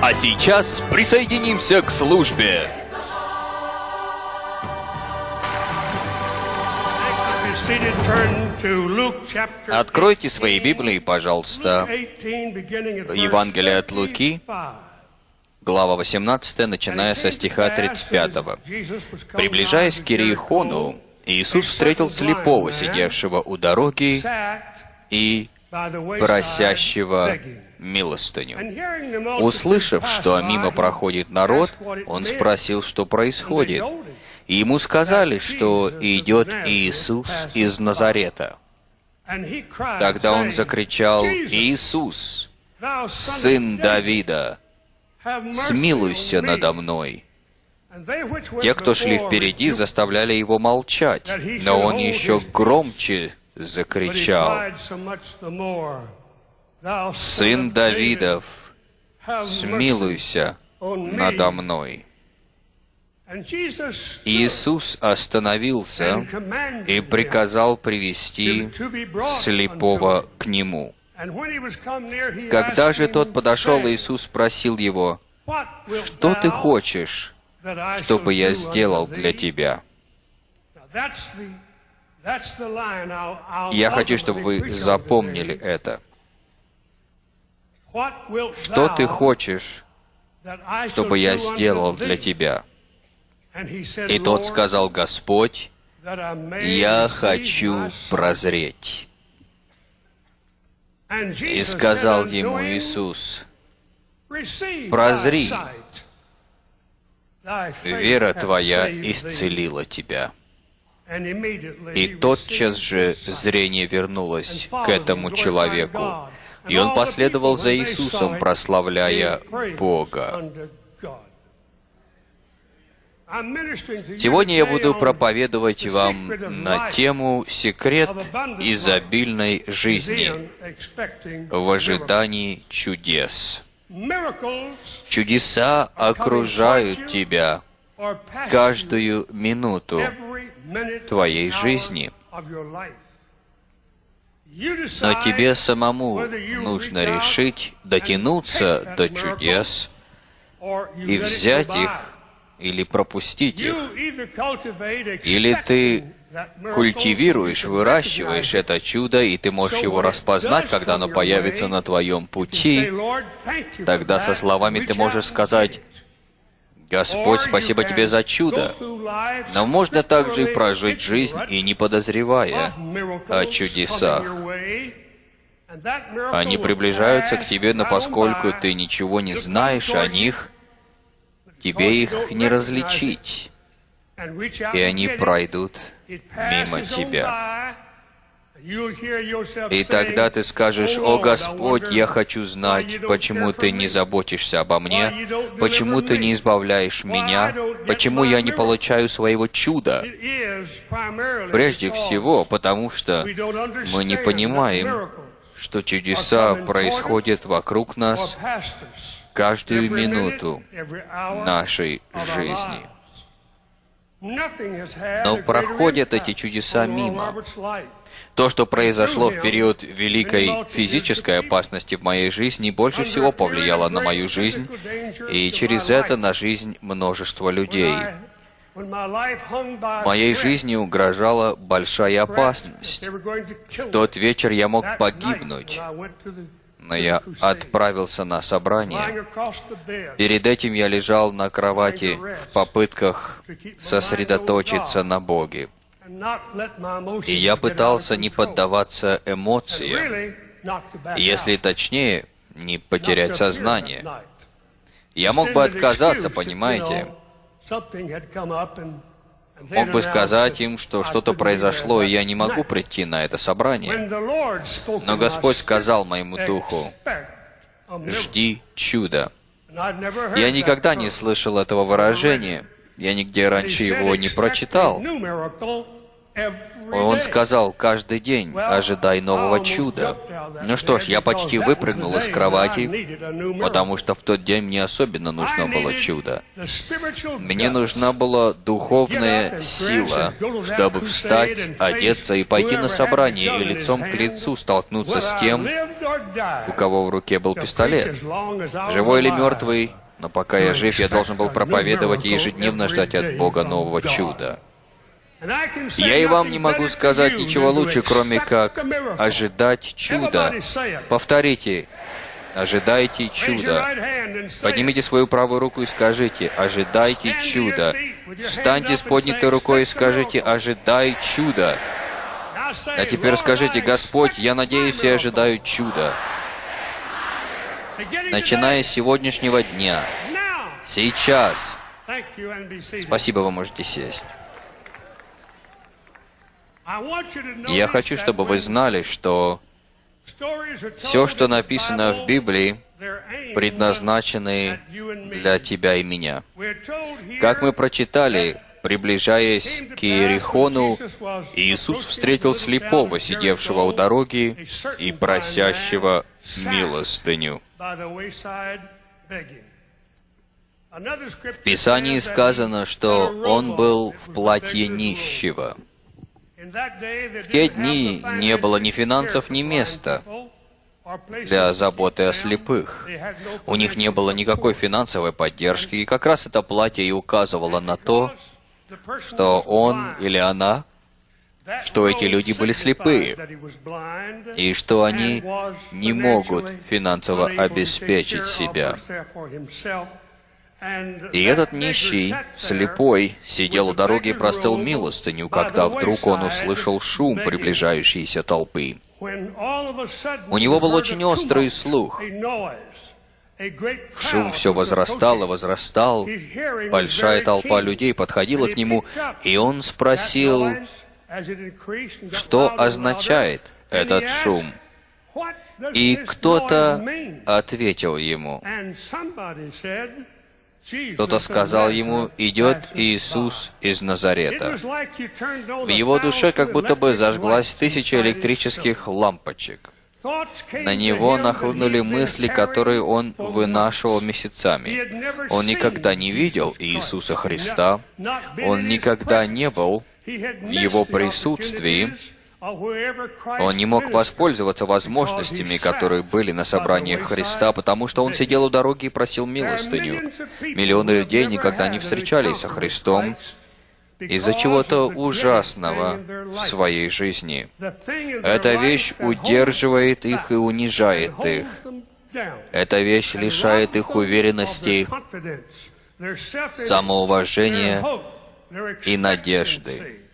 А сейчас присоединимся к службе. Откройте свои Библии, пожалуйста. Евангелие от Луки, глава 18, начиная со стиха 35. «Приближаясь к Иерихону, Иисус встретил слепого, сидевшего у дороги, и просящего милостыню. Услышав, что мимо проходит народ, он спросил, что происходит. И ему сказали, что идет Иисус из Назарета. Тогда он закричал, «Иисус, сын Давида, смилуйся надо мной!» Те, кто шли впереди, заставляли его молчать, но он еще громче закричал, «Сын Давидов, смилуйся надо мной!» Иисус остановился и приказал привести слепого к Нему. Когда же тот подошел, Иисус спросил его, «Что ты хочешь, чтобы я сделал для тебя?» Я хочу, чтобы вы запомнили это. Что ты хочешь, чтобы я сделал для тебя? И тот сказал, Господь, я хочу прозреть. И сказал ему Иисус, прозри, вера твоя исцелила тебя. И тотчас же зрение вернулось к этому человеку, и он последовал за Иисусом, прославляя Бога. Сегодня я буду проповедовать вам на тему «Секрет изобильной жизни в ожидании чудес». Чудеса окружают тебя каждую минуту твоей жизни. Но тебе самому нужно решить дотянуться до чудес и взять их или пропустить их. Или ты культивируешь, выращиваешь это чудо, и ты можешь его распознать, когда оно появится на твоем пути. Тогда со словами ты можешь сказать, Господь, спасибо Тебе за чудо. Но можно также и прожить жизнь и не подозревая о чудесах. Они приближаются к тебе, но поскольку ты ничего не знаешь о них, тебе их не различить, и они пройдут мимо тебя. И тогда ты скажешь, «О Господь, я хочу знать, почему Ты не заботишься обо мне, почему Ты не избавляешь меня, почему я не получаю своего чуда». Прежде всего, потому что мы не понимаем, что чудеса происходят вокруг нас каждую минуту нашей жизни. Но проходят эти чудеса мимо. То, что произошло в период великой физической опасности в моей жизни, больше всего повлияло на мою жизнь и через это на жизнь множества людей. Моей жизни угрожала большая опасность. В тот вечер я мог погибнуть, но я отправился на собрание. Перед этим я лежал на кровати в попытках сосредоточиться на Боге. И я пытался не поддаваться эмоциям, если точнее, не потерять сознание. Я мог бы отказаться, понимаете? Мог бы сказать им, что что-то произошло, и я не могу прийти на это собрание. Но Господь сказал моему духу, «Жди чуда». Я никогда не слышал этого выражения. Я нигде раньше его не прочитал. Он сказал, каждый день ожидай нового чуда. Ну что ж, я почти выпрыгнул из кровати, потому что в тот день мне особенно нужно было чудо. Мне нужна была духовная сила, чтобы встать, одеться и пойти на собрание и лицом к лицу столкнуться с тем, у кого в руке был пистолет. Живой или мертвый, но пока я жив, я должен был проповедовать и ежедневно ждать от Бога нового чуда. Я и вам не могу сказать ничего лучше, кроме как ожидать чуда. Повторите, ожидайте чуда. Поднимите свою правую руку и скажите, ожидайте чуда. Встаньте с поднятой рукой и скажите, ожидай чуда. А теперь скажите, Господь, я надеюсь и ожидаю чуда. Начиная с сегодняшнего дня, сейчас. Спасибо, вы можете сесть. Я хочу, чтобы вы знали, что все, что написано в Библии, предназначены для тебя и меня. Как мы прочитали, приближаясь к Иерихону, Иисус встретил слепого, сидевшего у дороги и просящего милостыню. В Писании сказано, что он был в платье нищего. В те дни не было ни финансов, ни места для заботы о слепых. У них не было никакой финансовой поддержки, и как раз это платье и указывало на то, что он или она, что эти люди были слепые, и что они не могут финансово обеспечить себя. И этот нищий, слепой, сидел у дороги и простыл милостыню, когда вдруг он услышал шум приближающейся толпы. У него был очень острый слух. Шум все возрастал и возрастал. Большая толпа людей подходила к нему, и он спросил, что означает этот шум. И кто-то ответил ему, кто-то сказал ему, идет Иисус из Назарета. В его душе как будто бы зажглась тысяча электрических лампочек. На него нахлынули мысли, которые он вынашивал месяцами. Он никогда не видел Иисуса Христа, он никогда не был в его присутствии, он не мог воспользоваться возможностями, которые были на собраниях Христа, потому что он сидел у дороги и просил милостыню. Миллионы людей никогда не встречались со Христом из-за чего-то ужасного в своей жизни. Эта вещь удерживает их и унижает их. Эта вещь лишает их уверенности, самоуважения и надежды.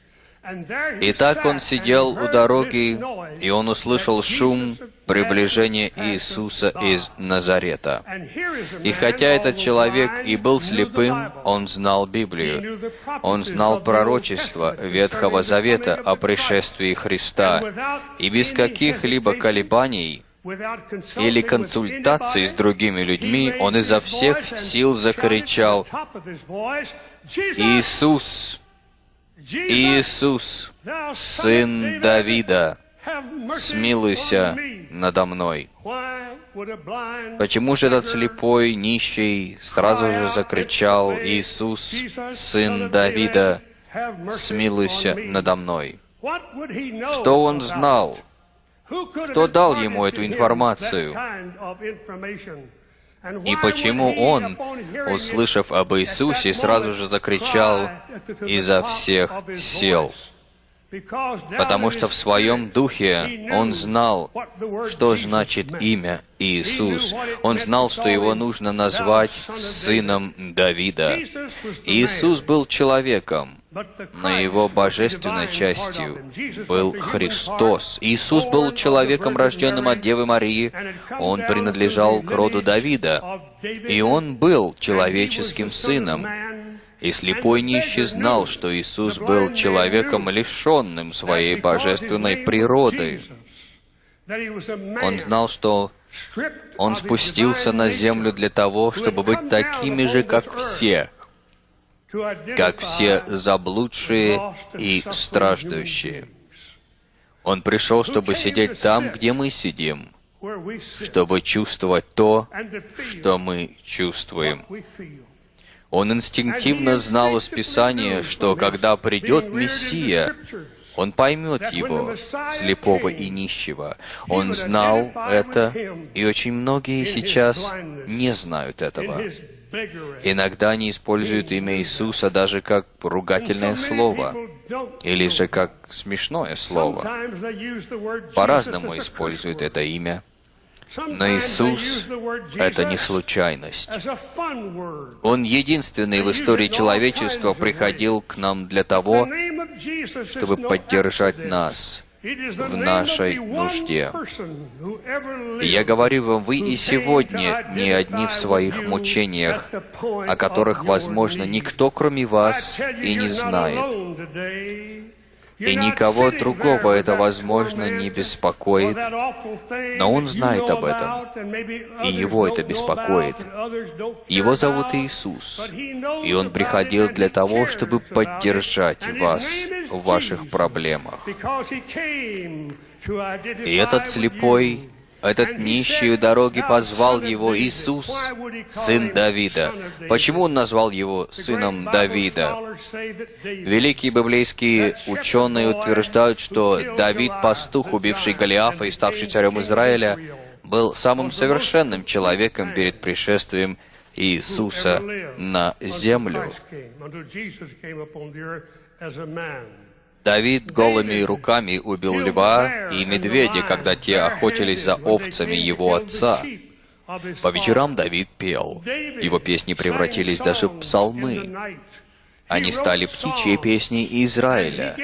И так он сидел у дороги, и он услышал шум приближения Иисуса из Назарета. И хотя этот человек и был слепым, он знал Библию. Он знал пророчество Ветхого Завета о пришествии Христа. И без каких-либо колебаний или консультаций с другими людьми, он изо всех сил закричал «Иисус, Иисус, Сын Давида, смилуйся надо мной. Почему же этот слепой, нищий сразу же закричал, «Иисус, Сын Давида, смилуйся надо мной»? Что он знал? Кто дал ему эту информацию? И почему он, услышав об Иисусе, сразу же закричал изо всех сил? Потому что в своем духе он знал, что значит имя Иисус. Он знал, что его нужно назвать сыном Давида. Иисус был человеком, но его божественной частью был Христос. Иисус был человеком, рожденным от Девы Марии. Он принадлежал к роду Давида, и он был человеческим сыном. И слепой нищий знал, что Иисус был человеком, лишенным своей божественной природы. Он знал, что Он спустился на землю для того, чтобы быть такими же, как все, как все заблудшие и страждущие. Он пришел, чтобы сидеть там, где мы сидим, чтобы чувствовать то, что мы чувствуем. Он инстинктивно знал из Писания, что когда придет Мессия, он поймет его, слепого и нищего. Он знал это, и очень многие сейчас не знают этого. Иногда они используют имя Иисуса даже как ругательное слово, или же как смешное слово. По-разному используют это имя. Но Иисус — это не случайность. Он единственный в истории человечества приходил к нам для того, чтобы поддержать нас в нашей нужде. Я говорю вам, вы и сегодня не одни в своих мучениях, о которых, возможно, никто, кроме вас, и не знает. И никого другого это, возможно, не беспокоит, но он знает об этом, и его это беспокоит. Его зовут Иисус, и он приходил для того, чтобы поддержать вас в ваших проблемах. И этот слепой этот нищий у дороги позвал его Иисус, сын Давида. Почему он назвал его сыном Давида? Великие библейские ученые утверждают, что Давид, пастух, убивший Голиафа и ставший царем Израиля, был самым совершенным человеком перед пришествием Иисуса на землю. Давид голыми руками убил льва и медведя, когда те охотились за овцами его отца. По вечерам Давид пел. Его песни превратились даже в псалмы. Они стали птичьей песней Израиля.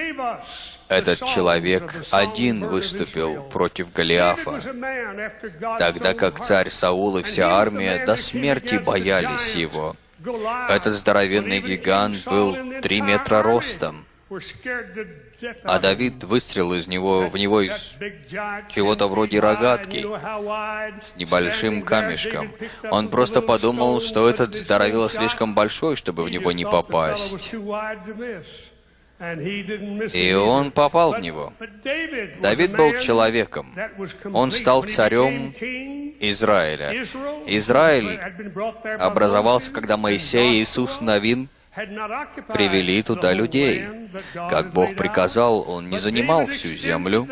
Этот человек один выступил против Голиафа, тогда как царь Саул и вся армия до смерти боялись его. Этот здоровенный гигант был три метра ростом. А Давид выстрелил из него, в него из чего-то вроде рогатки с небольшим камешком. Он просто подумал, что этот здоровило слишком большой, чтобы в него не попасть. И он попал в него. Давид был человеком. Он стал царем Израиля. Израиль образовался, когда Моисей и Иисус Новин привели туда людей. Как Бог приказал, он не занимал всю землю,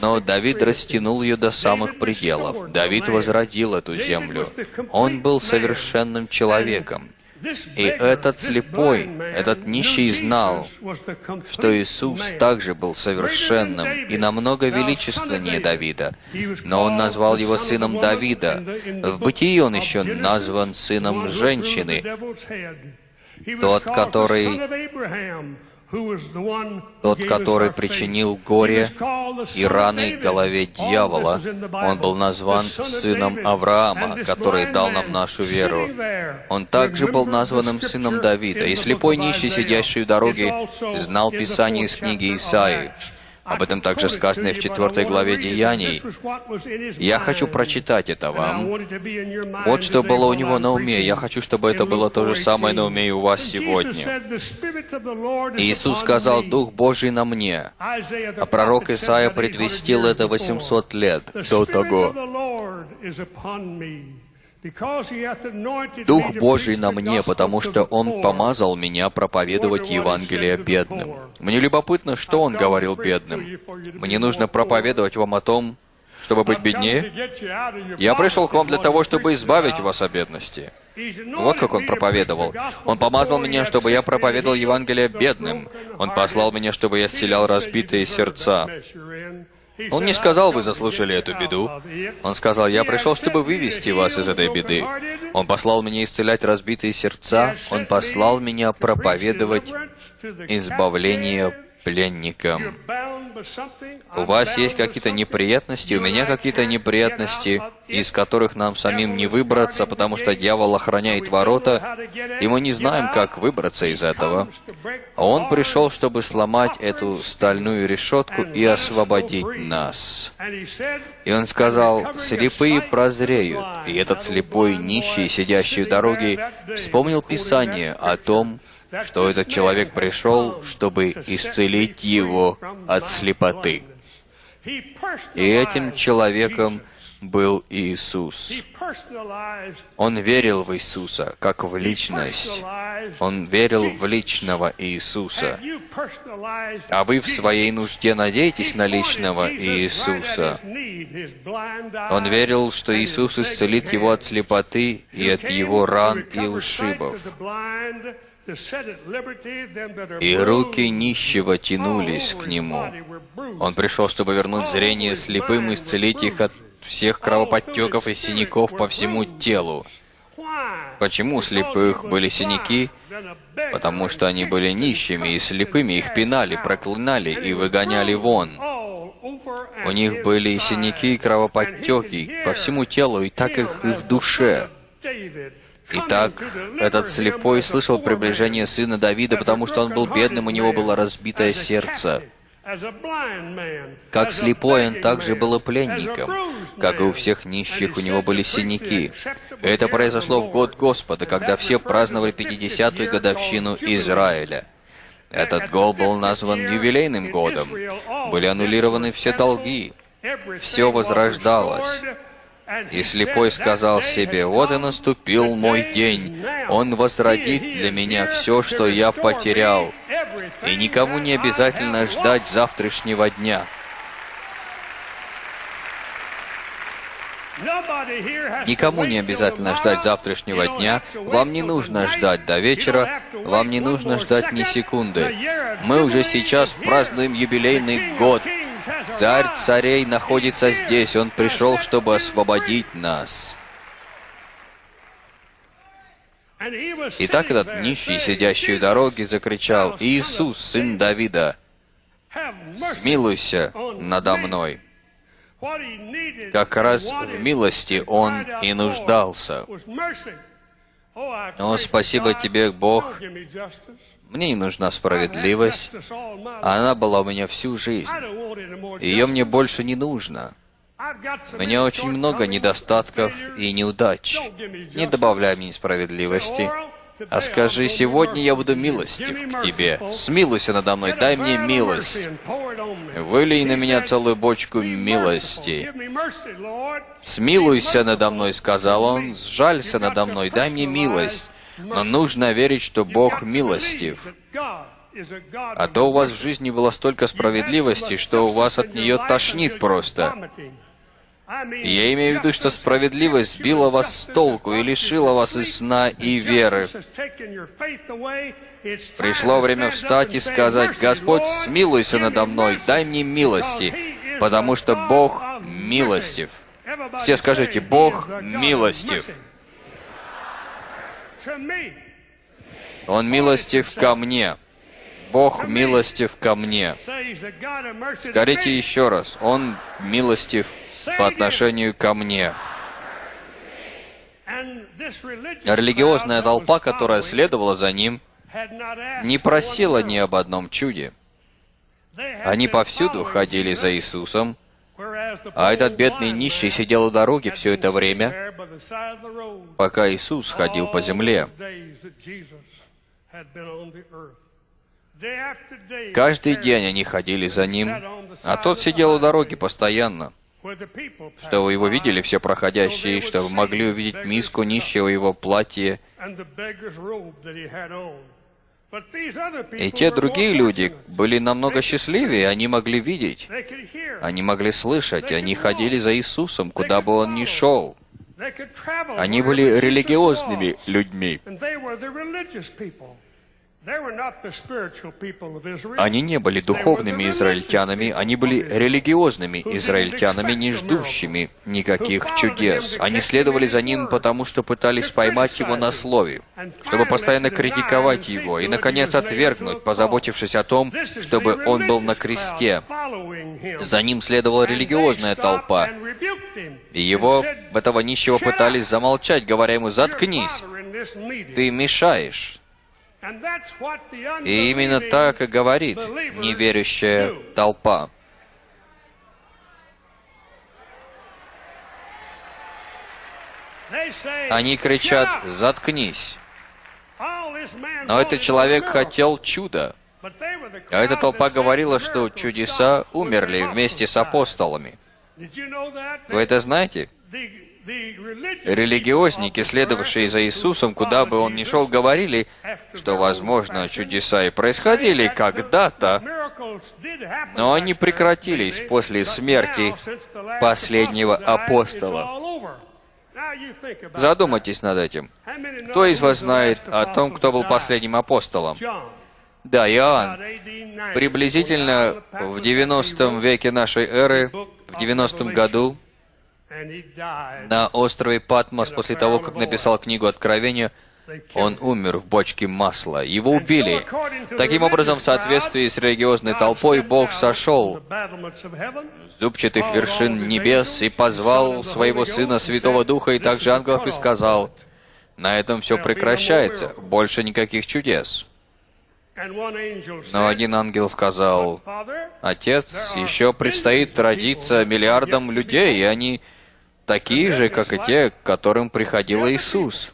но Давид растянул ее до самых пределов. Давид возродил эту землю. Он был совершенным человеком. И этот слепой, этот нищий знал, что Иисус также был совершенным и намного величественнее Давида, но он назвал его сыном Давида. В бытии он еще назван сыном женщины, тот, который тот, который причинил горе и раны голове дьявола, он был назван сыном Авраама, который дал нам нашу веру. Он также был названным сыном Давида, и слепой нищий, сидящий в дороге, знал Писание из книги Исаии. Об этом также сказано в четвертой главе Деяний. Я хочу прочитать это вам. Вот что было у него на уме. Я хочу, чтобы это было то же самое на уме и у вас сегодня. Иисус сказал, «Дух Божий на мне». А пророк Исаия предвестил это 800 лет до того. Дух Божий на мне, потому что Он помазал меня проповедовать Евангелие бедным. Мне любопытно, что Он говорил бедным. Мне нужно проповедовать вам о том, чтобы быть беднее? Я пришел к вам для того, чтобы избавить вас от бедности. Вот как он проповедовал. Он помазал меня, чтобы я проповедовал Евангелие бедным. Он послал меня, чтобы я исцелял разбитые сердца. Он не сказал, вы заслужили эту беду. Он сказал, я пришел, чтобы вывести вас из этой беды. Он послал меня исцелять разбитые сердца. Он послал меня проповедовать избавление пленникам. У вас есть какие-то неприятности, у меня какие-то неприятности, из которых нам самим не выбраться, потому что дьявол охраняет ворота, и мы не знаем, как выбраться из этого. Он пришел, чтобы сломать эту стальную решетку и освободить нас. И он сказал, «Слепые прозреют». И этот слепой, нищий, сидящий у дороги, вспомнил Писание о том, что этот человек пришел, чтобы исцелить его от слепоты. И этим человеком был Иисус. Он верил в Иисуса, как в личность. Он верил в личного Иисуса. А вы в своей нужде надеетесь на личного Иисуса. Он верил, что Иисус исцелит его от слепоты и от его ран и ушибов. И руки нищего тянулись к нему. Он пришел, чтобы вернуть зрение слепым и исцелить их от всех кровоподтеков и синяков по всему телу. Почему у слепых были синяки? Потому что они были нищими и слепыми, их пинали, проклинали и выгоняли вон. У них были синяки и кровоподтеки по всему телу, и так их и в душе. Итак, этот слепой слышал приближение сына Давида, потому что он был бедным, у него было разбитое сердце. Как слепой, он также был пленником. Как и у всех нищих, у него были синяки. Это произошло в год Господа, когда все праздновали 50-ю годовщину Израиля. Этот год был назван юбилейным годом. Были аннулированы все долги. Все возрождалось. И слепой сказал себе, «Вот и наступил мой день. Он возродит для меня все, что я потерял. И никому не обязательно ждать завтрашнего дня». Никому не обязательно ждать завтрашнего дня. Вам не нужно ждать до вечера. Вам не нужно ждать ни секунды. Мы уже сейчас празднуем юбилейный год. Царь царей находится здесь. Он пришел, чтобы освободить нас. Итак, этот нищий, сидящий у дороги, закричал, «Иисус, сын Давида, смилуйся надо мной». Как раз в милости он и нуждался. О, спасибо тебе, Бог. Мне не нужна справедливость. Она была у меня всю жизнь. Ее мне больше не нужно. У меня очень много недостатков и неудач. Не добавляй мне справедливости. А скажи, сегодня я буду милостив к Тебе. Смилуйся надо мной, дай мне милость. Вылей на меня целую бочку милости. Смилуйся надо мной, сказал он, сжалься надо мной, дай мне милость. Но нужно верить, что Бог милостив. А то у вас в жизни было столько справедливости, что у вас от нее тошнит просто. Я имею в виду, что справедливость сбила вас с толку и лишила вас и сна, и веры. Пришло время встать и сказать, «Господь, смилуйся надо мной, дай мне милости, потому что Бог милостив». Все скажите, «Бог милостив». Он милостив ко мне. Бог милостив ко мне. Скажите еще раз, Он милостив по отношению ко мне. Религиозная толпа, которая следовала за ним, не просила ни об одном чуде. Они повсюду ходили за Иисусом, а этот бедный нищий сидел у дороги все это время, пока Иисус ходил по земле. Каждый день они ходили за ним, а тот сидел у дороги постоянно что вы его видели все проходящие, что вы могли увидеть миску нищего его платье. И те другие люди были намного счастливее, они могли видеть, они могли слышать, они ходили за Иисусом, куда бы он ни шел. Они были религиозными людьми. Они не были духовными израильтянами, они были религиозными израильтянами, не ждущими никаких чудес. Они следовали за ним, потому что пытались поймать его на слове, чтобы постоянно критиковать его и, наконец, отвергнуть, позаботившись о том, чтобы он был на кресте. За ним следовала религиозная толпа, и его, этого нищего, пытались замолчать, говоря ему «Заткнись! Ты мешаешь!» И именно так и говорит неверующая толпа. Они кричат «Заткнись!» Но этот человек хотел чуда. А эта толпа говорила, что чудеса умерли вместе с апостолами. Вы это знаете? Религиозники, следовавшие за Иисусом, куда бы он ни шел, говорили, что, возможно, чудеса и происходили когда-то, но они прекратились после смерти последнего апостола. Задумайтесь над этим. Кто из вас знает о том, кто был последним апостолом? Да, Иоанн. Приблизительно в 90 веке нашей эры, в 90 году, на острове Патмос после того, как написал книгу Откровения, он умер в бочке масла. Его убили. Таким образом, в соответствии с религиозной толпой, Бог сошел с зубчатых вершин небес и позвал своего Сына Святого Духа и также ангелов и сказал, «На этом все прекращается, больше никаких чудес». Но один ангел сказал, «Отец, еще предстоит родиться миллиардам людей, и они такие же, как и те, к которым приходил Иисус.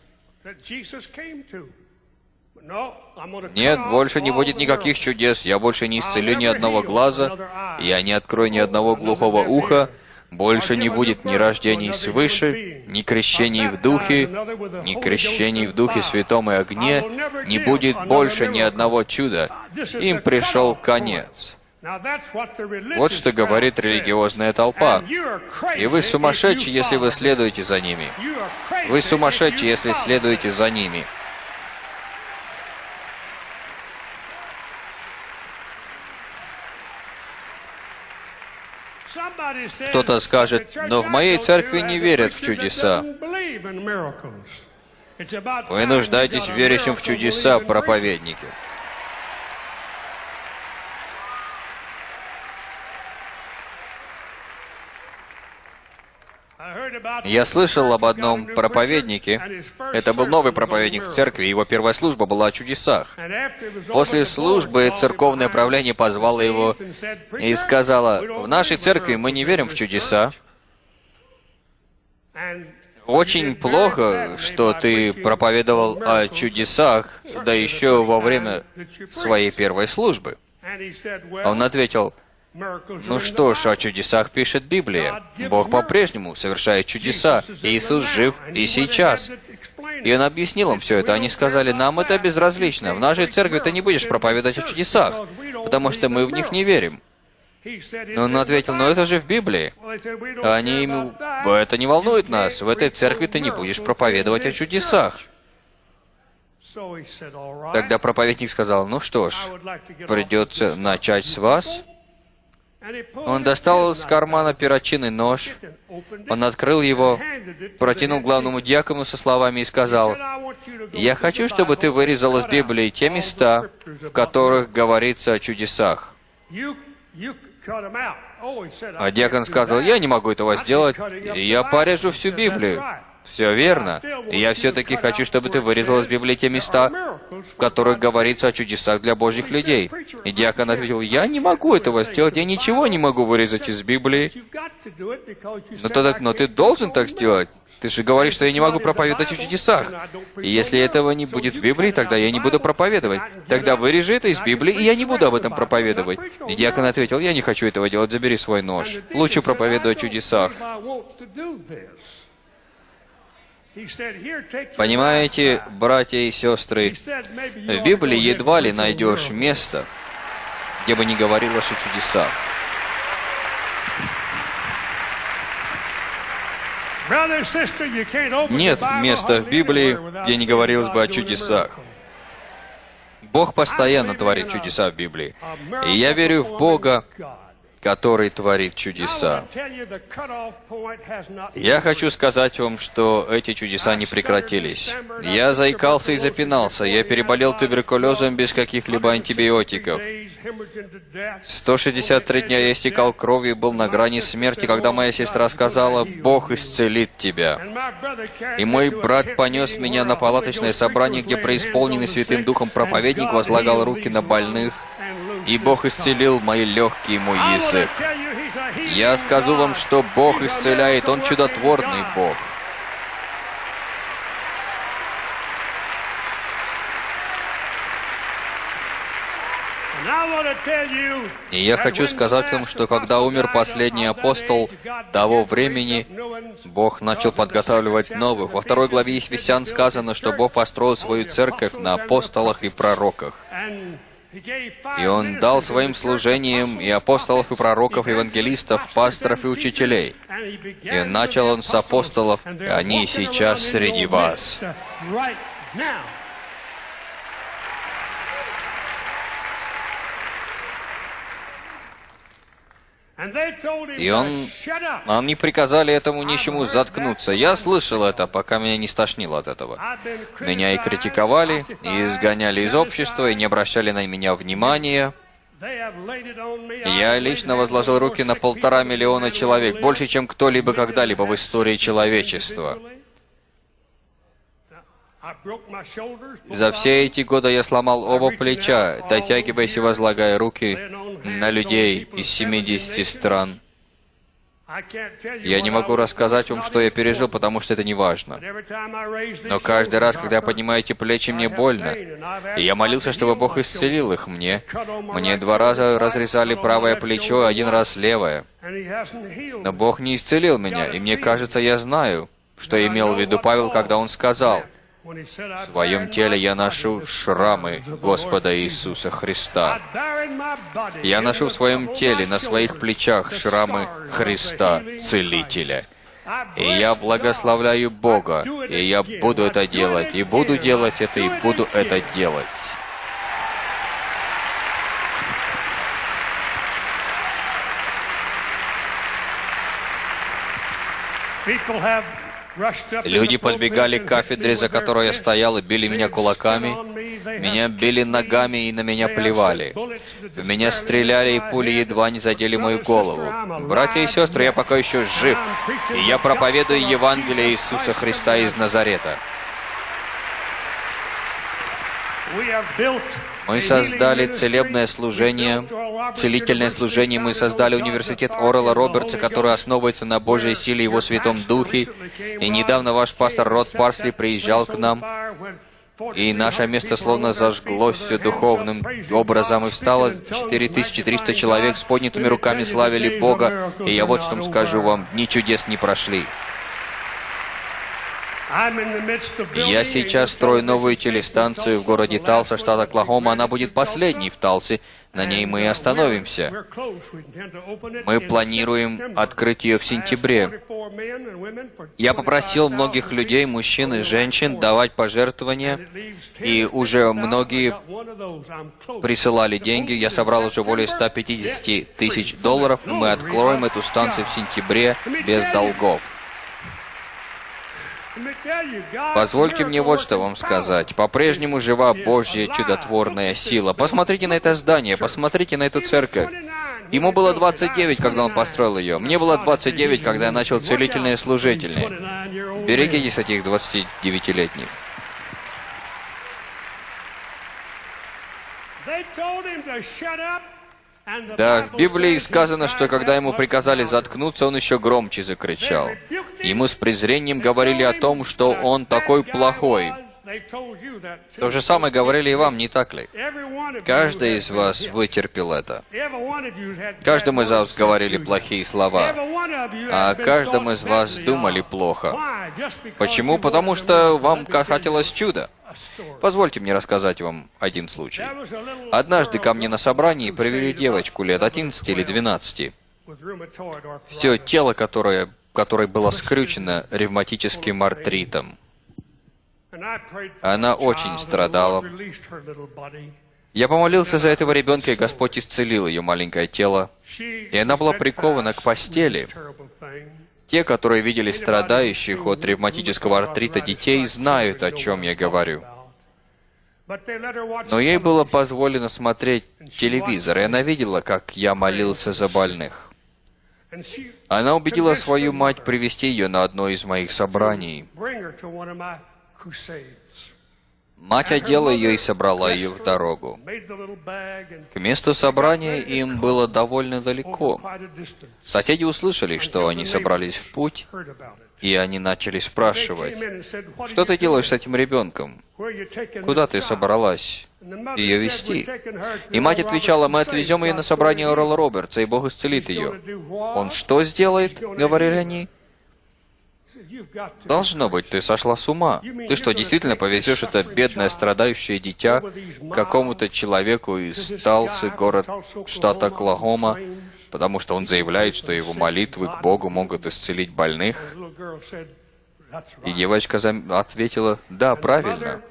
Нет, больше не будет никаких чудес, я больше не исцелю ни одного глаза, я не открою ни одного глухого уха, больше не будет ни рождений свыше, ни крещений в Духе, ни крещений в Духе Святом и Огне, не будет больше ни одного чуда. Им пришел конец. Вот что говорит религиозная толпа. И вы сумасшедшие, если вы следуете за ними. Вы сумасшедшие, если следуете за ними. Кто-то скажет, но в моей церкви не верят в чудеса. Вы нуждаетесь в верящем в чудеса проповеднике. Я слышал об одном проповеднике. Это был новый проповедник в церкви, его первая служба была о чудесах. После службы церковное правление позвало его и сказала, «В нашей церкви мы не верим в чудеса. Очень плохо, что ты проповедовал о чудесах, да еще во время своей первой службы». Он ответил, ну что ж, о чудесах пишет Библия. Бог по-прежнему совершает чудеса. Иисус жив и сейчас. И Он объяснил им все это. Они сказали, нам это безразлично. В нашей церкви ты не будешь проповедовать о чудесах, потому что мы в них не верим. Но он ответил, но это же в Библии. Они ему, это не волнует нас. В этой церкви ты не будешь проповедовать о чудесах. Тогда проповедник сказал, ну что ж, придется начать с вас. Он достал из кармана перочинный нож, он открыл его, протянул главному диакону со словами и сказал, «Я хочу, чтобы ты вырезал из Библии те места, в которых говорится о чудесах». А диакон сказал, «Я не могу этого сделать, я порежу всю Библию». Все верно. Я все-таки хочу, чтобы ты вырезал из Библии те места, в которых говорится о чудесах для Божьих людей. И диакон ответил, я не могу этого сделать, я ничего не могу вырезать из Библии. Но, тогда, но ты должен так сделать. Ты же говоришь, что я не могу проповедовать о чудесах. И если этого не будет в Библии, тогда я не буду проповедовать. Тогда вырежи это из Библии, и я не буду об этом проповедовать. И диакон ответил, я не хочу этого делать, забери свой нож. Лучше проповедуй о чудесах. Понимаете, братья и сестры, в Библии едва ли найдешь место, где бы не говорилось о чудесах. Нет места в Библии, где не говорилось бы о чудесах. Бог постоянно творит чудеса в Библии. И я верю в Бога, который творит чудеса. Я хочу сказать вам, что эти чудеса не прекратились. Я заикался и запинался. Я переболел туберкулезом без каких-либо антибиотиков. 163 дня я истекал кровью и был на грани смерти, когда моя сестра сказала, «Бог исцелит тебя». И мой брат понес меня на палаточное собрание, где преисполненный Святым Духом проповедник возлагал руки на больных, и Бог исцелил мои легкие мой язык. Я скажу вам, что Бог исцеляет, Он чудотворный Бог. И я хочу сказать вам, что когда умер последний апостол того времени, Бог начал подготавливать новых. Во второй главе Ефесян сказано, что Бог построил свою церковь на апостолах и пророках. И Он дал своим служением и апостолов, и пророков, и евангелистов, пасторов и учителей. И начал Он с апостолов, и они сейчас среди вас. И он, они приказали этому нищему заткнуться. Я слышал это, пока меня не стошнило от этого. Меня и критиковали, и изгоняли из общества, и не обращали на меня внимания. Я лично возложил руки на полтора миллиона человек, больше, чем кто-либо когда-либо в истории человечества. За все эти годы я сломал оба плеча, дотягиваясь и возлагая руки на людей из 70 стран. Я не могу рассказать вам, что я пережил, потому что это не важно. Но каждый раз, когда я поднимаю эти плечи, мне больно. И я молился, чтобы Бог исцелил их мне. Мне два раза разрезали правое плечо, один раз левое. Но Бог не исцелил меня, и мне кажется, я знаю, что имел в виду Павел, когда он сказал, в своем теле я ношу шрамы Господа Иисуса Христа. Я ношу в своем теле, на своих плечах шрамы Христа, Целителя. И я благословляю Бога, и я буду это делать, и буду делать это, и буду это делать. People have Люди подбегали к кафедре, за которой я стоял, и били меня кулаками. Меня били ногами и на меня плевали. В меня стреляли, и пули едва не задели мою голову. Братья и сестры, я пока еще жив, и я проповедую Евангелие Иисуса Христа из Назарета. Мы создали целебное служение, целительное служение. Мы создали университет Орела Робертса, который основывается на Божьей силе Его Святом Духе. И недавно ваш пастор Род Парсли приезжал к нам, и наше место словно зажглось все духовным образом, и встало 4300 человек с поднятыми руками славили Бога, и я вот что скажу вам, дни чудес не прошли. Я сейчас строю новую телестанцию в городе Талса, штат Оклахома. Она будет последней в Талсе. На ней мы и остановимся. Мы планируем открыть ее в сентябре. Я попросил многих людей, мужчин и женщин, давать пожертвования, и уже многие присылали деньги. Я собрал уже более 150 тысяч долларов, и мы откроем эту станцию в сентябре без долгов. Позвольте мне вот что вам сказать. По-прежнему жива Божья чудотворная сила. Посмотрите на это здание, посмотрите на эту церковь. Ему было 29, когда он построил ее. Мне было 29, когда я начал целительное служительное. Берегитесь этих 29-летних. Да, в Библии сказано, что когда ему приказали заткнуться, он еще громче закричал. Ему с презрением говорили о том, что он такой плохой. То же самое говорили и вам, не так ли? Каждый из вас вытерпел это. Каждому из вас говорили плохие слова, а каждому из вас думали плохо. Почему? Потому что вам хотелось чуда. Позвольте мне рассказать вам один случай. Однажды ко мне на собрании привели девочку лет 11 или 12. Все тело, которое, которое было скрючено ревматическим артритом. Она очень страдала. Я помолился за этого ребенка, и Господь исцелил ее маленькое тело. И она была прикована к постели. Те, которые видели страдающих от ревматического артрита детей, знают, о чем я говорю. Но ей было позволено смотреть телевизор, и она видела, как я молился за больных. Она убедила свою мать привести ее на одно из моих собраний. Мать одела ее и собрала ее в дорогу. К месту собрания им было довольно далеко. Соседи услышали, что они собрались в путь, и они начали спрашивать, came in and said, "What are что ты делаешь с этим ребенком? Куда ты child?" собралась ее вести? "We're taking her to И мать отвечала, мы отвезем ее на собрание Орла Робертса, и Бог исцелит ее. Он что сделает? Говорили они. Должно быть, ты сошла с ума. Ты что, действительно повезешь это бедное страдающее дитя какому-то человеку из Талсы, город штата Оклахома, потому что он заявляет, что его молитвы к Богу могут исцелить больных? The little girl said, "That's И right." девочка ответила, да, правильно.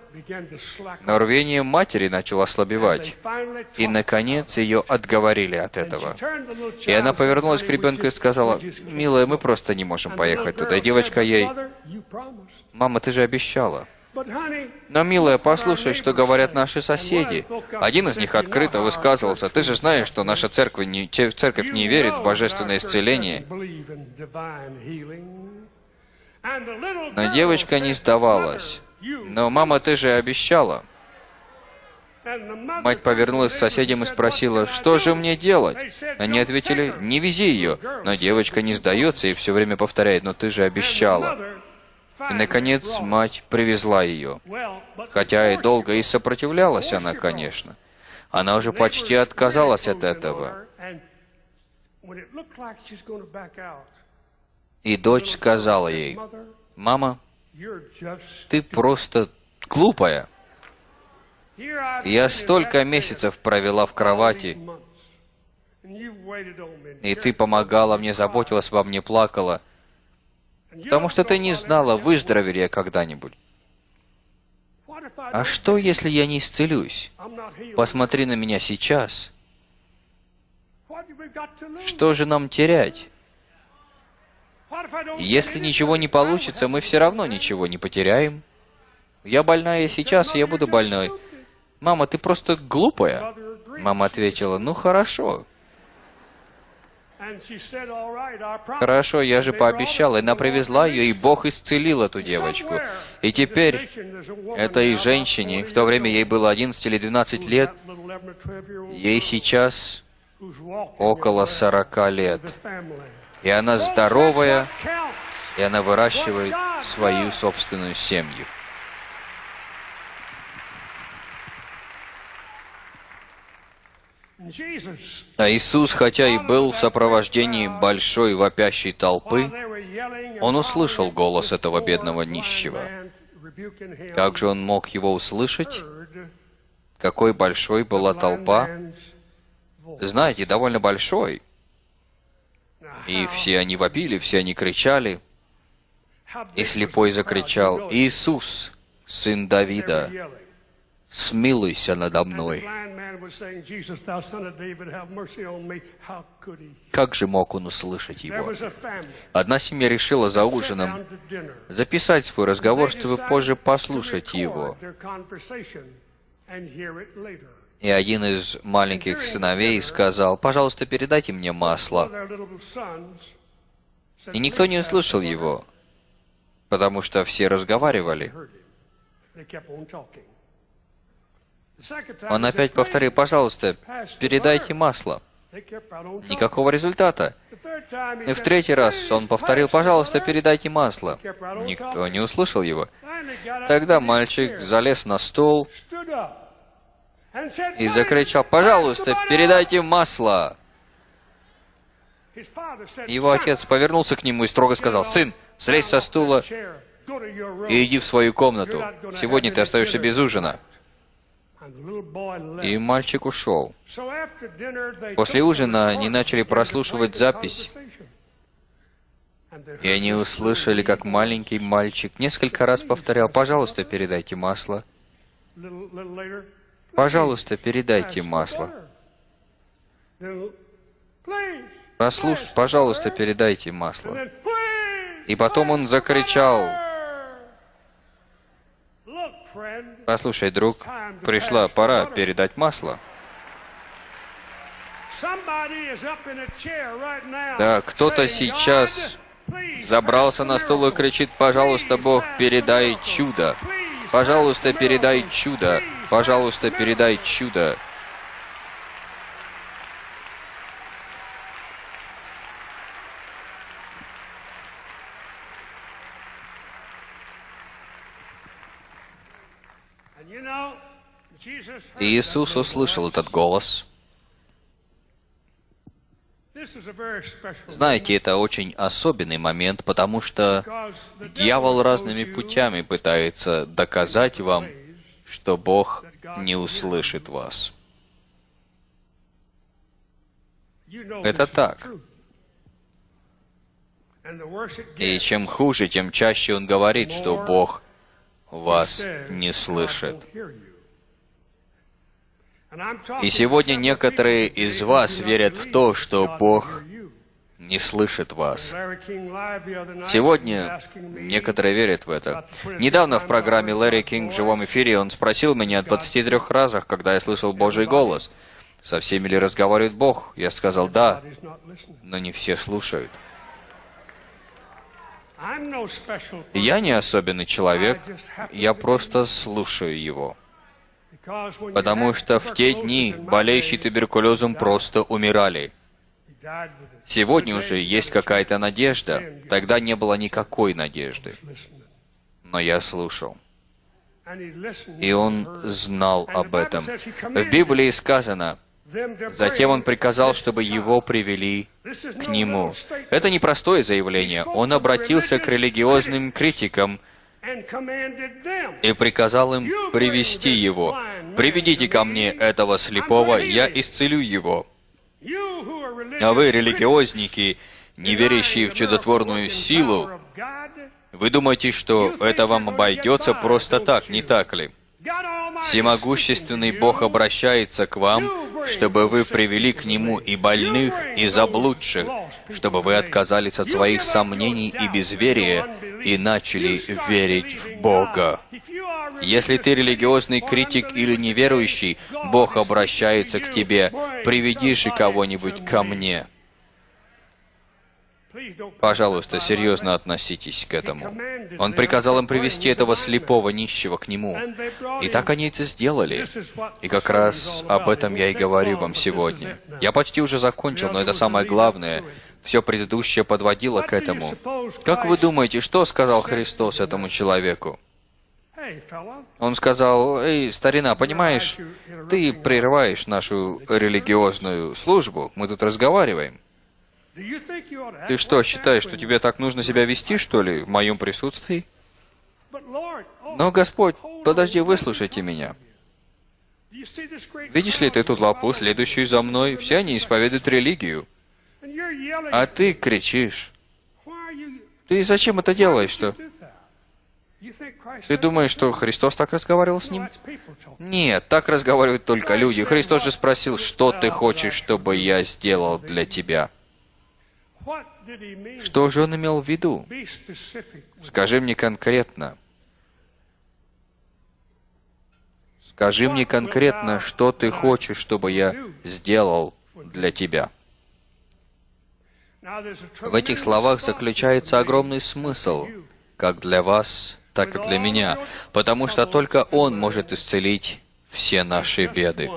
Но рвение матери начало ослабевать. И, наконец, ее отговорили от этого. И она повернулась к "Honey, we ребенку и сказала, «Милая, мы go." просто не можем поехать туда». И девочка ей. «Мама, ты же обещала». Но, милая, послушай, что говорят наши соседи. Один из них открыто высказывался, «Ты же знаешь, что наша церковь не, церковь не верит в божественное исцеление». Но девочка не сдавалась. «Но, мама, ты же обещала». Мать повернулась к соседям и спросила, «Что же мне делать?» Они ответили, «Не вези ее». Но девочка не сдается и все время повторяет, «Но ты же обещала». И, наконец, мать привезла ее. Хотя и долго и сопротивлялась она, конечно. Она уже почти отказалась от этого. И дочь сказала ей, «Мама, ты просто глупая. Я столько месяцев провела в кровати, и ты помогала мне, заботилась обо мне, плакала, потому что ты не знала, выздоровею я когда-нибудь. А что, если я не исцелюсь? Посмотри на меня сейчас. Что же нам терять? Если ничего не получится, мы все равно ничего не потеряем. Я больная сейчас, я буду больной. Мама, ты просто глупая. Мама ответила, ну хорошо. Хорошо, я же пообещала. И она привезла ее, и Бог исцелил эту девочку. И теперь этой женщине, в то время ей было 11 или 12 лет, ей сейчас около 40 лет. И она здоровая, и она выращивает свою собственную семью. А Иисус, хотя и был в сопровождении большой вопящей толпы, он услышал голос этого бедного нищего. Как же он мог его услышать? Какой большой была толпа? Знаете, довольно большой. И все они вопили, все они кричали. И слепой закричал, «Иисус, сын Давида, смилуйся надо мной». Как же мог он услышать его? Одна семья решила за ужином записать свой разговор, чтобы позже послушать его. И один из маленьких сыновей сказал, «Пожалуйста, передайте мне масло». И никто не услышал его, потому что все разговаривали. Он опять повторил, «Пожалуйста, передайте масло». Никакого результата. И в третий раз он повторил, «Пожалуйста, передайте масло». Никто не услышал его. Тогда мальчик залез на стол и закричал, «Пожалуйста, передайте масло!» Его отец повернулся к нему и строго сказал, «Сын, слезь со стула и иди в свою комнату. Сегодня ты остаешься без ужина». И мальчик ушел. После ужина они начали прослушивать запись. И они услышали, как маленький мальчик несколько раз повторял, «Пожалуйста, передайте масло. Пожалуйста, передайте масло. Прослуш... Пожалуйста, передайте масло». И потом он закричал, «Послушай, друг, пришла пора передать масло». Да, кто-то сейчас "God, please, забрался на стул и кричит, «Пожалуйста, Бог, передай чудо! Пожалуйста, передай чудо! Пожалуйста, передай чудо!» И Иисус услышал этот голос. Знаете, это очень особенный момент, потому что дьявол разными путями пытается доказать вам, что Бог не услышит вас. Это так. И чем хуже, тем чаще он говорит, что Бог вас не "God слышит. И сегодня некоторые из вас верят в то, что Бог не слышит вас. Сегодня некоторые верят в это. Недавно в программе Лэри Кинг в живом эфире он спросил меня о 23 разах, когда я слышал Божий голос. Со всеми ли разговаривает Бог? Я сказал «да», но не все слушают. Я не особенный человек, я просто слушаю его. Потому что в те дни болеющие туберкулезом просто умирали. Сегодня уже есть какая-то надежда. Тогда не было никакой надежды. Но я слушал. И он знал об этом. В Библии сказано, затем он приказал, чтобы его привели к нему. Это не простое заявление. Он обратился к религиозным критикам. И приказал им привести его. «Приведите ко мне этого слепого, я исцелю его». А вы, религиозники, не верящие в чудотворную силу, вы думаете, что это вам обойдется просто так, не так ли? Всемогущественный Бог обращается к вам, чтобы вы привели к Нему и больных, и заблудших, чтобы вы отказались от своих сомнений и безверия и начали верить в Бога. Если ты религиозный критик или неверующий, Бог обращается к тебе. Приведи же кого-нибудь ко мне. Пожалуйста, серьезно относитесь к этому. Он приказал им привести этого слепого нищего к нему. И так они это сделали. И как раз об этом я и говорю вам сегодня. Я почти уже закончил, но это самое главное. Все предыдущее подводило к этому. Как вы думаете, что сказал Христос этому человеку? Он сказал, «Эй, старина, понимаешь, ты прерываешь нашу религиозную службу, мы тут разговариваем. Ты что, считаешь, что тебе так нужно себя вести, что ли, в моем присутствии? Но, Господь, подожди, выслушайте меня. Видишь ли ты тут лапу, следующую за мной? Все они исповедуют религию. А ты кричишь. Ты зачем это делаешь, что? Ты думаешь, что Христос так разговаривал с ним? Нет, так разговаривают только люди. Христос же спросил, что ты хочешь, чтобы я сделал для тебя? Что же он имел в виду? Скажи мне конкретно. Скажи мне конкретно, что ты хочешь, чтобы я сделал для тебя. В этих словах заключается огромный смысл, как для вас, так и для меня, потому что только Он может исцелить все наши беды.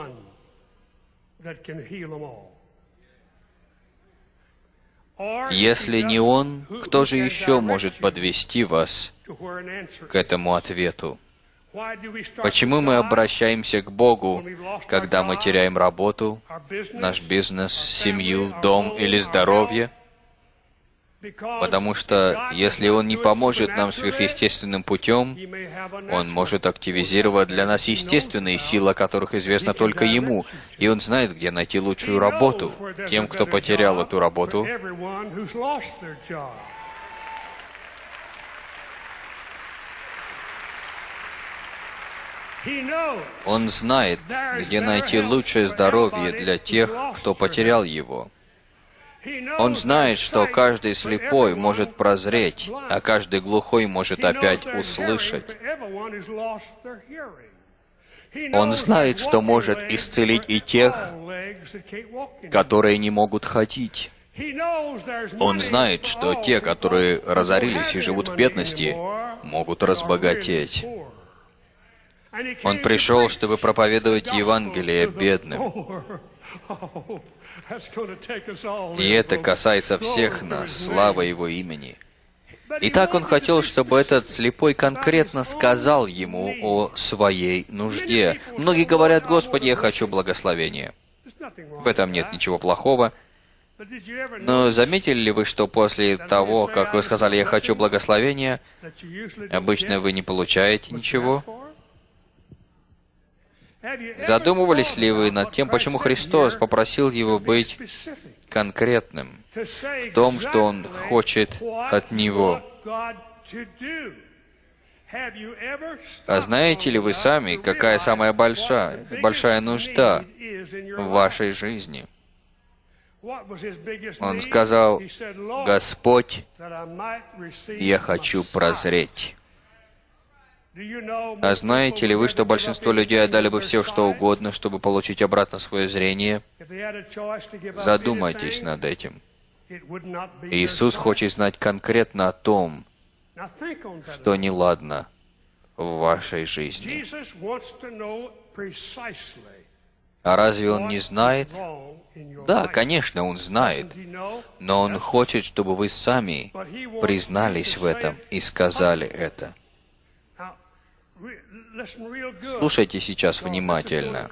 Если не Он, кто же еще может подвести вас к этому ответу? Почему мы обращаемся к Богу, когда мы теряем работу, наш бизнес, семью, дом или здоровье? Потому что если Он не поможет нам сверхъестественным путем, Он может активизировать для нас естественные силы, о которых известно только Ему, и Он знает, где найти лучшую работу тем, кто потерял эту работу. Он знает, где найти лучшее здоровье для тех, кто потерял его. Он знает, что каждый слепой может прозреть, а каждый глухой может опять услышать. Он знает, что может исцелить и тех, которые не могут ходить. Он знает, что те, которые разорились и живут в бедности, могут разбогатеть. Он пришел, чтобы проповедовать Евангелие бедным. Oh, И это касается всех нас, слава. Его имени. Итак, он хотел, чтобы этот слепой конкретно сказал ему о своей нужде. Многие говорят, Господи, я хочу благословения. В этом нет ничего плохого. Но заметили ли вы, что после того, как вы сказали «я хочу благословения», обычно вы не получаете ничего? Задумывались ли вы над тем, почему Христос попросил его быть конкретным в том, что Он хочет от Него? А знаете ли вы сами, какая самая большая, большая нужда в вашей жизни? Он сказал, He said, "Lord, «Господь, я хочу sight." прозреть». А знаете ли вы, что большинство людей отдали бы все, что угодно, чтобы получить обратно свое зрение? Задумайтесь над этим. Иисус хочет знать конкретно о том, что неладно в вашей жизни. А разве Он не знает? Да, конечно, Он знает. Но Он хочет, чтобы вы сами признались в этом и сказали это. Слушайте сейчас внимательно.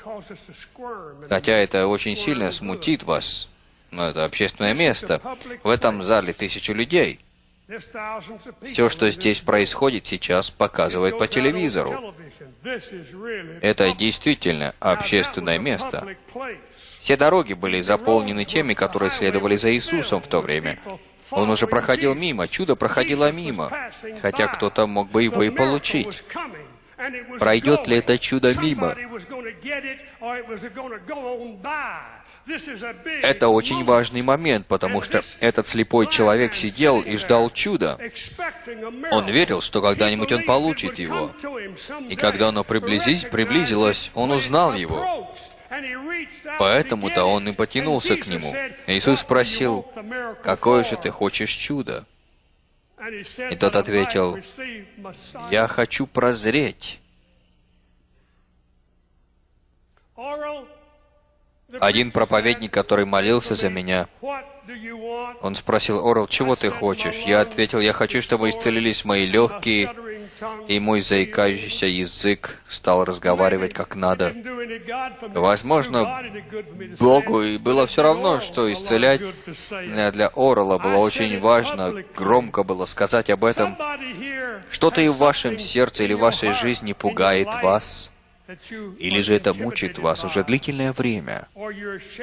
Хотя это очень сильно смутит вас, но это общественное место. В этом зале тысячу людей. Все, что здесь происходит сейчас, показывает по телевизору. Это действительно общественное место. Все дороги были заполнены теми, которые следовали за Иисусом в то время. Он уже проходил мимо, чудо проходило мимо, хотя кто-то мог бы его и получить. Пройдет ли это чудо мимо? Это очень важный момент, потому что этот слепой человек сидел и ждал чуда. Он верил, что когда-нибудь он получит его. И когда оно приблизись, приблизилось, он узнал его. Поэтому-то он и потянулся к нему. Иисус спросил, «Какое же ты хочешь чудо?» И тот ответил, «Я хочу прозреть». Один проповедник, который молился за меня, он спросил, «Орел, чего ты хочешь?» Я ответил, «Я хочу, чтобы исцелились мои легкие, и мой заикающийся язык стал разговаривать как надо». Возможно, Богу и было все равно, что исцелять Э, Для Орла было очень важно громко было сказать об этом. Что-то и в вашем сердце или в вашей жизни пугает вас, или же это мучает вас уже длительное время,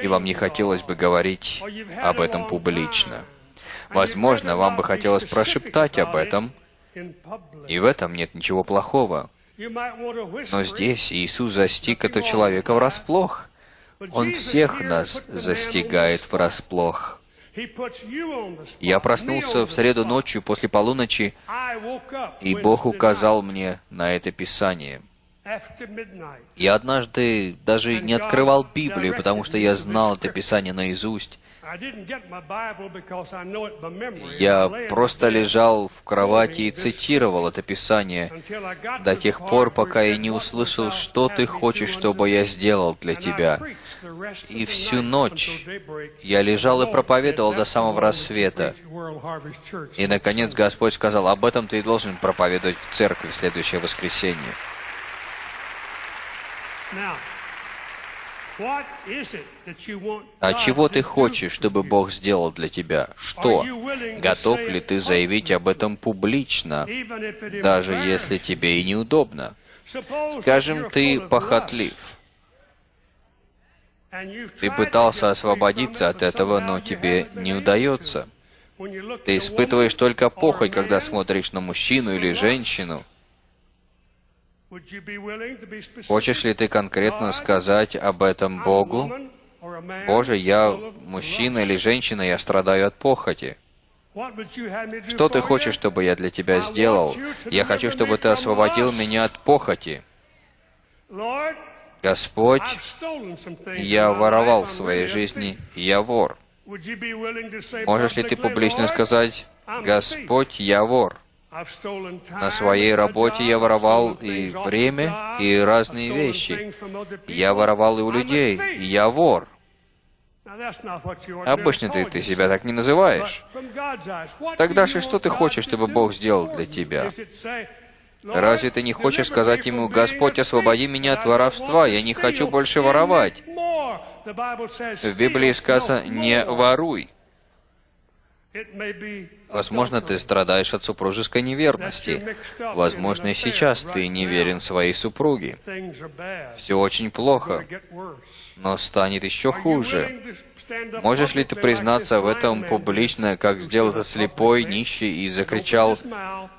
и вам не хотелось бы говорить об этом публично. Возможно, вам бы хотелось прошептать об этом, и в этом нет ничего плохого. Но здесь Иисус застиг этого человека врасплох. Он всех нас застигает врасплох. Я проснулся в среду ночью после полуночи, и Бог указал мне на это Писание. Я однажды даже не открывал Библию, потому что я знал это Писание наизусть. Я просто лежал в кровати и цитировал это Писание до тех пор, пока я не услышал, что ты хочешь, чтобы я сделал для тебя. И всю ночь я лежал и проповедовал до самого рассвета. И, наконец, Господь сказал, об этом ты и должен проповедовать в церкви в следующее воскресенье. А чего ты хочешь, чтобы Бог сделал для тебя? Что? Готов ли ты заявить об этом публично, даже если тебе и неудобно? Скажем, ты похотлив. Ты пытался освободиться от этого, но тебе не удается. Ты испытываешь только похоть, когда смотришь на мужчину или женщину. Хочешь ли ты конкретно сказать об этом Богу? Боже, я мужчина или женщина, я страдаю от похоти. Что ты хочешь, чтобы я для тебя сделал? Я хочу, чтобы ты освободил меня от похоти. Господь, я воровал в своей жизни, я вор. Можешь ли ты публично сказать, Господь, я вор? На своей работе я воровал и время, и разные вещи. Я воровал и у людей, и я вор. Обычно ты, ты себя так не называешь. Тогда же что ты хочешь, чтобы Бог сделал для тебя? Разве ты не хочешь сказать ему, «Господь, освободи меня от воровства, я не хочу больше воровать». make more?» The Bible says, В Библии сказано «не воруй». Возможно, ты страдаешь от супружеской неверности. Возможно, и сейчас ты не верен своей супруге. Все очень плохо, но станет еще хуже. Можешь ли ты признаться в этом публично, как сделал этот слепой, нищий, и закричал, his mouth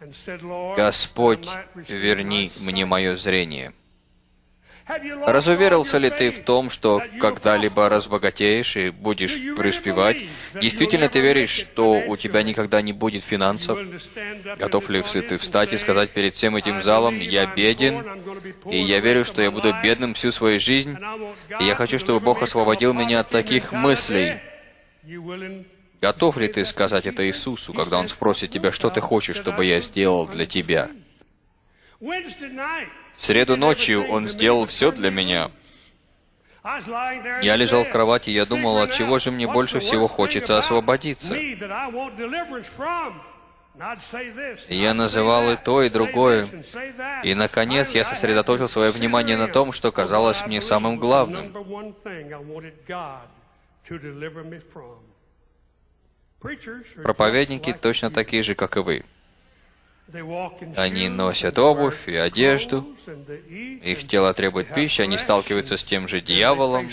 and said, "Lord, «Господь, верни мне sight." мое зрение». Разуверился ли ты в том, что когда-либо разбогатеешь и будешь преуспевать? Действительно ты веришь, что у тебя никогда не будет финансов? Готов ли ты встать и сказать перед всем этим "I залом, «Я беден, и я верю, что я буду бедным всю свою жизнь, и я хочу, чтобы Бог освободил меня от таких mentality"? мыслей?» Готов ли ты сказать это Иисусу, когда Он спросит тебя, что ты хочешь, чтобы я сделал для тебя? В среду ночью Он сделал все для меня. Я лежал в кровати, я думал, от чего же мне больше всего хочется освободиться. я называл и то, и другое. И, наконец, я сосредоточил свое внимание на том, что казалось мне самым главным. Проповедники точно такие же, как и вы. Они носят обувь и одежду. Их тело требует пищи, они сталкиваются с тем же дьяволом,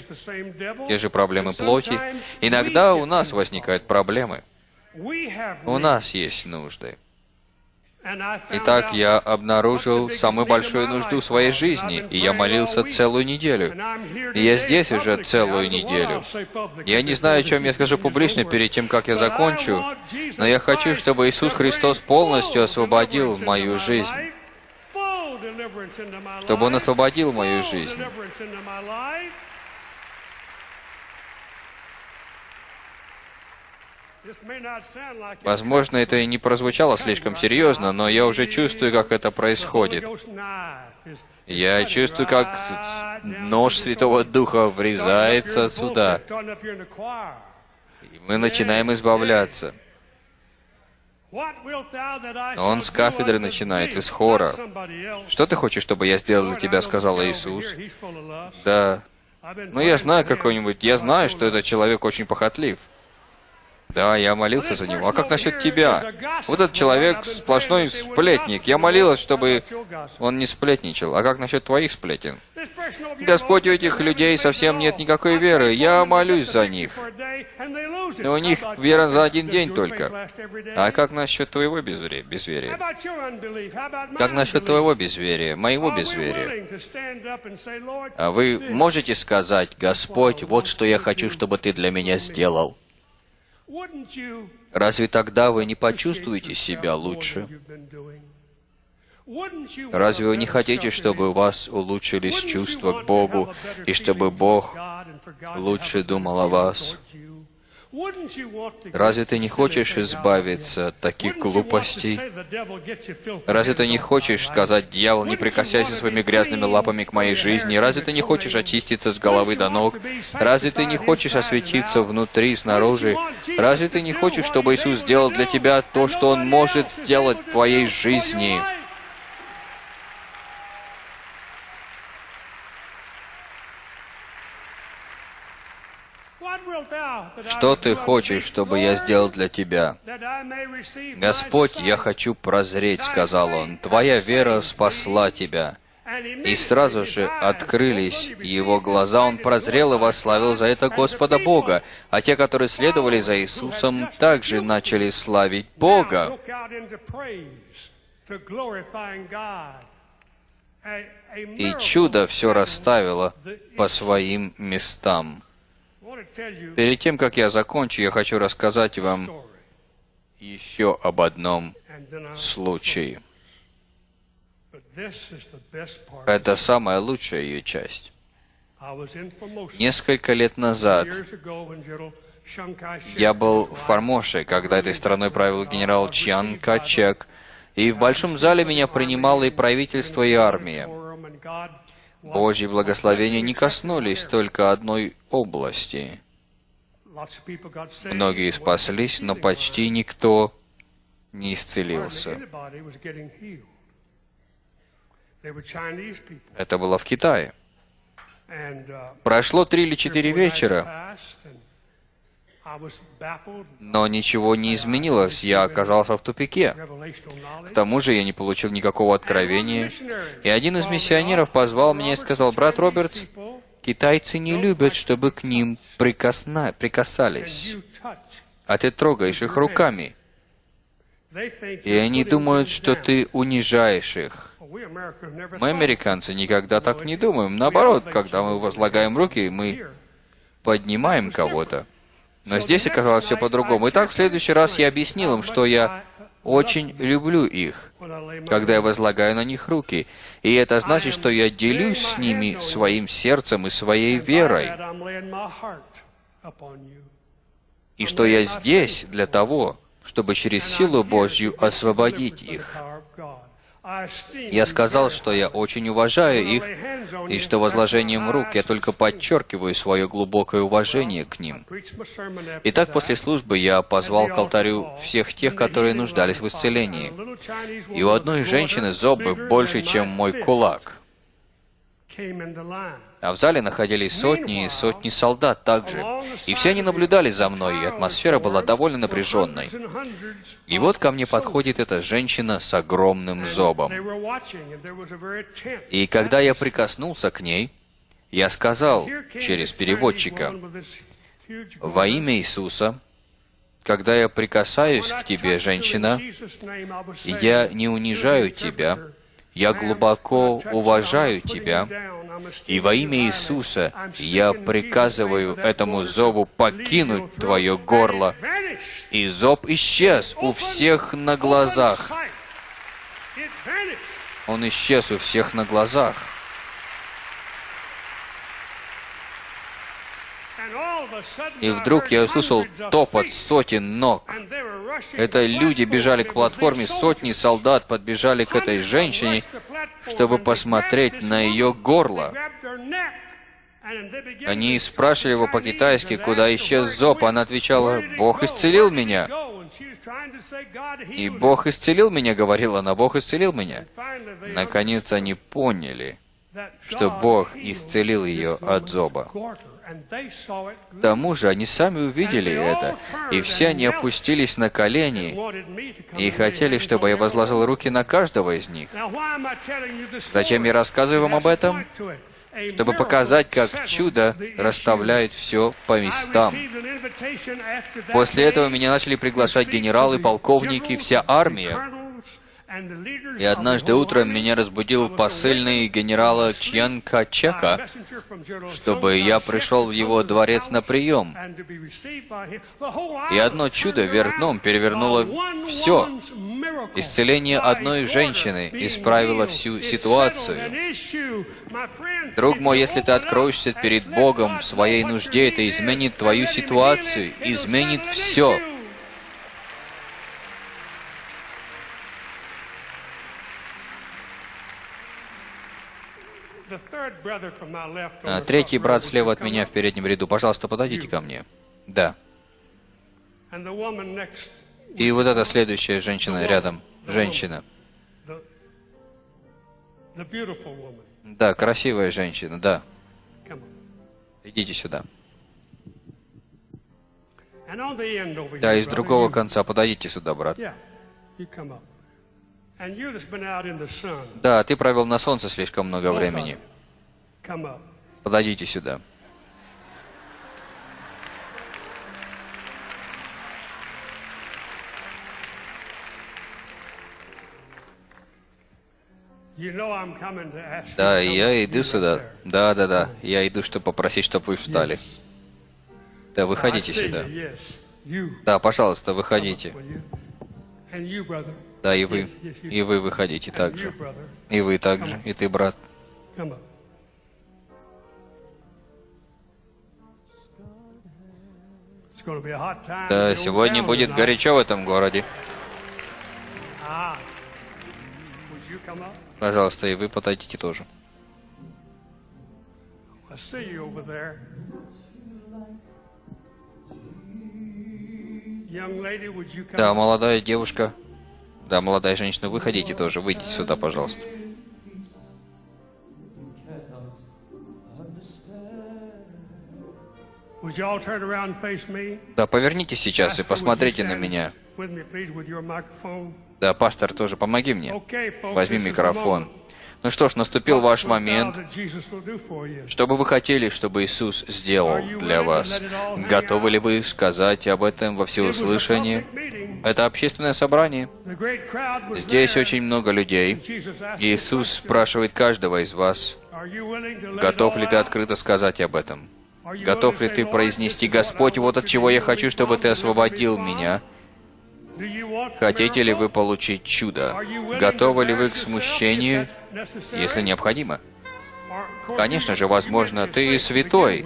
те же проблемы плоти. Иногда у нас возникают проблемы. У нас есть нужды. Итак, я обнаружил самую большую нужду в своей жизни, и я молился целую неделю. И я здесь уже целую неделю. Я не знаю, о чем я скажу публично перед тем, как я закончу, но я хочу, чтобы Иисус Христос полностью освободил мою жизнь, чтобы Он освободил мою жизнь. Возможно, это и не прозвучало слишком серьезно, но я уже чувствую, как это происходит. Я чувствую, как нож Святого Духа врезается сюда, и мы начинаем избавляться. Но он с кафедры начинает, из хора. Что ты хочешь, чтобы я сделал для тебя, сказал Иисус. Да, ну я знаю какой-нибудь, я знаю, что этот человек очень похотлив. Да, я молился за него. А как насчет тебя? Вот этот человек сплошной сплетник. Я молилась, чтобы он не сплетничал. А как насчет твоих сплетен? Господь, у этих людей совсем нет никакой веры. Я молюсь за них. Но у них вера за один день только. А как насчет твоего безверия? безверия? Как насчет твоего безверия, моего безверия? А вы можете сказать, Господь, вот что я хочу, чтобы ты для меня сделал. Разве тогда вы не почувствуете себя лучше? Разве вы не хотите, чтобы у вас улучшились чувства к Богу, и чтобы Бог лучше думал о вас? Разве ты не хочешь избавиться от таких глупостей? Разве ты не хочешь сказать, дьявол, не прикасайся своими грязными лапами к моей жизни? Разве ты не хочешь очиститься с головы до ног? Разве ты не хочешь осветиться внутри и снаружи? Разве ты не хочешь, чтобы Иисус сделал для тебя то, что Он может сделать в твоей жизни? Что ты хочешь, чтобы я сделал для тебя? Господь, я хочу прозреть, сказал он. Твоя вера спасла тебя. И сразу же открылись его глаза, он прозрел и восславил за это Господа Бога. А те, которые следовали за Иисусом, также начали славить Бога. И чудо все расставило по своим местам. Перед тем, как я закончу, я хочу рассказать вам еще об одном случае. Это самая лучшая ее часть. Несколько лет назад я был в. Формоше, когда этой страной правил генерал Чьян Качек, и в большом зале меня принимало и правительство, и армия. Божьи благословения не коснулись только одной области. Многие спаслись, но почти никто не исцелился. Это было в Китае. Прошло три или четыре вечера, но ничего не изменилось, я оказался в тупике. К тому же я не получил никакого откровения. И один из миссионеров позвал меня и сказал, «Брат Робертс, китайцы не любят, чтобы к ним прикосна... прикасались, а ты трогаешь их руками. И они думают, что ты унижаешь их. Мы, американцы, никогда так не думаем. Наоборот, когда мы возлагаем руки, мы поднимаем кого-то. Но здесь оказалось все по-другому. Итак, в следующий раз я объяснил им, что я очень люблю их, когда я возлагаю на них руки. И это значит, что я делюсь с ними своим сердцем и своей верой. И что я здесь для того, чтобы через силу Божью освободить их. Я сказал, что я очень уважаю их, и что возложением рук я только подчеркиваю свое глубокое уважение к ним. Итак, после службы я позвал к алтарю всех тех, которые нуждались в исцелении. И у одной женщины зубы больше, чем мой кулак. А в зале находились сотни и сотни солдат также. И все они наблюдали за мной, и атмосфера была довольно напряженной. И вот ко мне подходит эта женщина с огромным зобом. И когда я прикоснулся к ней, я сказал через переводчика, «Во имя Иисуса, когда я прикасаюсь к тебе, женщина, я не унижаю тебя, я глубоко уважаю тебя, и во имя Иисуса я приказываю этому зобу покинуть твое горло. И зоб исчез у всех на глазах. Он исчез у всех на глазах. И вдруг я услышал топот сотен ног. Это люди бежали к платформе, сотни солдат подбежали к этой женщине, чтобы посмотреть на ее горло. Они спрашивали его по-китайски, куда исчез зоб. Она отвечала, «Бог исцелил меня». И «Бог исцелил меня», говорила она, «Бог исцелил меня». Наконец они поняли, что Бог исцелил ее от зоба. К тому же они сами увидели это, и все они опустились на колени и хотели, чтобы я возложил руки на каждого из них. Зачем я рассказываю вам об этом? Чтобы показать, как чудо расставляет все по местам. После этого меня начали приглашать генералы, полковники, вся армия. И однажды утром меня разбудил посыльный генерала Чьян Качека, чтобы я пришел в его дворец на прием. И одно чудо вверх дном перевернуло все. Исцеление одной женщины исправило всю ситуацию. Друг мой, если ты откроешься перед Богом в своей нужде, это изменит твою ситуацию, изменит все. А, Третий брат слева от меня в переднем ряду. Пожалуйста, подойдите ко мне. Да. И вот эта следующая женщина рядом. Женщина. Да, красивая женщина, да. Идите сюда. Да, из другого конца. Подойдите сюда, брат. Да, ты провел на солнце слишком много времени. Подойдите сюда. Да, я иду сюда. Да, да, да. Я иду, чтобы попросить, чтобы вы встали. Да, выходите сюда. Да, пожалуйста, выходите. Да, и вы. И вы выходите также. И вы также. И ты, брат. Да, сегодня будет горячо в этом городе. Up? Пожалуйста, и вы подойдите тоже. Да, молодая девушка. Да, молодая женщина, выходите тоже. Выйдите сюда, пожалуйста. Да, повернитесь сейчас и посмотрите на меня. Да, пастор, тоже помоги мне. Возьми микрофон. Ну что ж, наступил ваш момент. Что бы вы хотели, чтобы Иисус сделал для вас? Готовы ли вы сказать об этом во meeting. Это общественное собрание. Здесь очень много людей. Иисус спрашивает каждого из вас, "Are you willing to let it готов ли ты открыто сказать об этом? Готов ли ты say, "Lord, произнести, Господь, вот от чего я хочу, чтобы ты освободил from"? меня? Хотите ли вы получить чудо? Готовы ли вы к смущению, если необходимо? Конечно же, возможно, ты святой,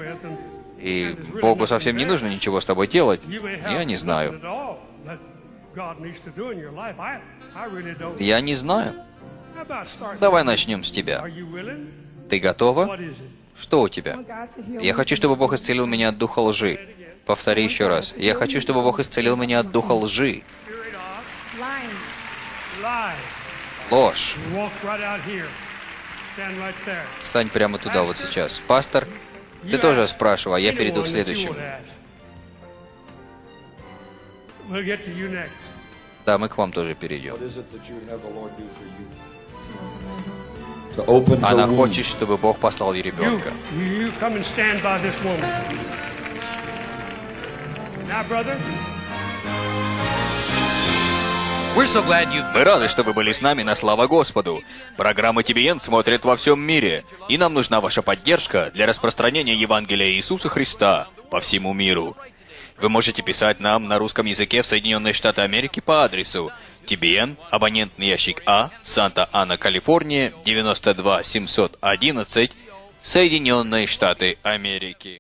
и Богу совсем не нужно ничего с тобой делать. Я не знаю. Я не знаю. Давай начнем с тебя. Ты готова? Что у тебя? Я хочу, чтобы Бог исцелил меня от духа лжи. Повтори еще раз. Я хочу, чтобы Бог исцелил меня от духа лжи. Ложь. You walk right out here. Stand right there. Стань прямо туда вот сейчас. Пастор, ты тоже спрашивал, а я перейду к следующему. Да, мы к вам тоже перейдем. Она хочет, чтобы Бог послал ей ребенка. Мы рады, что вы были с нами на Слава Господу. Программа TBN смотрит во всем мире, и нам нужна ваша поддержка для распространения Евангелия Иисуса Христа по всему миру. Вы можете писать нам на русском языке в Соединенные Штаты Америки по адресу TBN, абонентный ящик А, Санта-Ана, Калифорния, 92 711, Соединенные Штаты Америки.